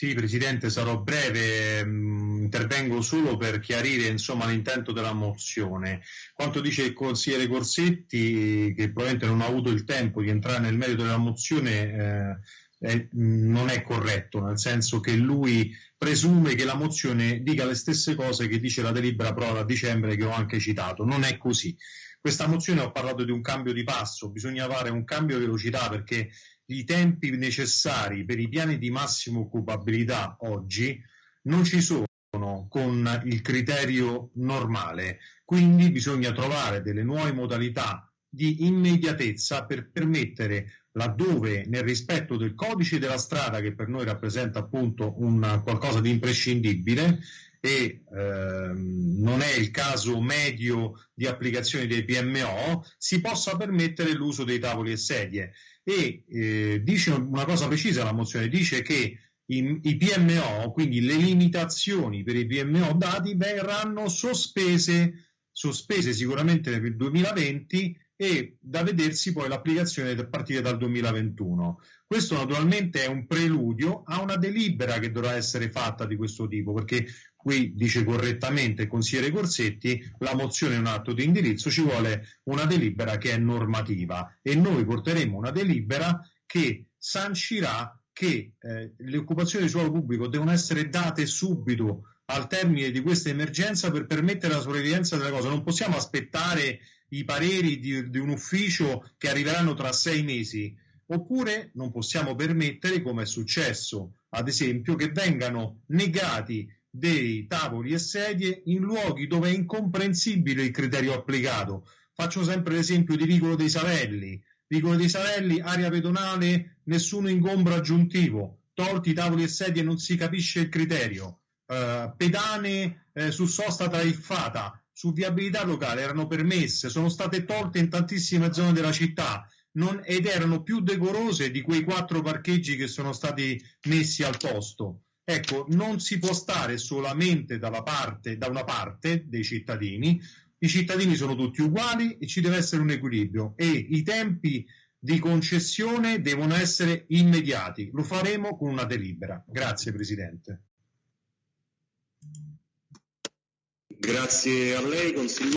Sì, Presidente, sarò breve, mm, intervengo solo per chiarire insomma, l'intento della mozione. Quanto dice il consigliere Corsetti, che probabilmente non ha avuto il tempo di entrare nel merito della mozione, eh, eh, non è corretto, nel senso che lui presume che la mozione dica le stesse cose che dice la delibera prova a dicembre che ho anche citato. Non è così. Questa mozione ho parlato di un cambio di passo, bisogna fare un cambio di velocità perché i tempi necessari per i piani di massima occupabilità oggi non ci sono con il criterio normale, quindi bisogna trovare delle nuove modalità di immediatezza per permettere laddove nel rispetto del codice della strada che per noi rappresenta appunto un qualcosa di imprescindibile e ehm, non è il caso medio di applicazione dei PMO, si possa permettere l'uso dei tavoli e sedie. E eh, dice una cosa precisa la mozione, dice che i, i, PMO, quindi le limitazioni per i PMO dati verranno sospese, sospese sicuramente nel 2020 e da vedersi poi l'applicazione a partire dal 2021. Questo naturalmente è un preludio a una delibera che dovrà essere fatta di questo tipo, perché qui dice correttamente il consigliere Corsetti, la mozione è un atto di indirizzo, ci vuole una delibera che è normativa e noi porteremo una delibera che sancirà che eh, le occupazioni di suolo pubblico devono essere date subito al termine di questa emergenza per permettere la sopravvivenza della cosa. Non possiamo aspettare i pareri di, di un ufficio che arriveranno tra sei mesi, oppure non possiamo permettere, come è successo, ad esempio, che vengano negati dei tavoli e sedie in luoghi dove è incomprensibile il criterio applicato. Faccio sempre l'esempio di Vicolo dei Savelli. Vicolo dei Savelli, area pedonale, nessuno ingombro aggiuntivo. Tolti tavoli e sedie non si capisce il criterio. Uh, pedane eh, su sosta tariffata, su viabilità locale erano permesse, sono state tolte in tantissime zone della città non, ed erano più decorose di quei quattro parcheggi che sono stati messi al posto. Ecco, non si può stare solamente dalla parte, da una parte dei cittadini, i cittadini sono tutti uguali e ci deve essere un equilibrio e i tempi di concessione devono essere immediati. Lo faremo con una delibera. Grazie Presidente. Grazie a lei, consigliere.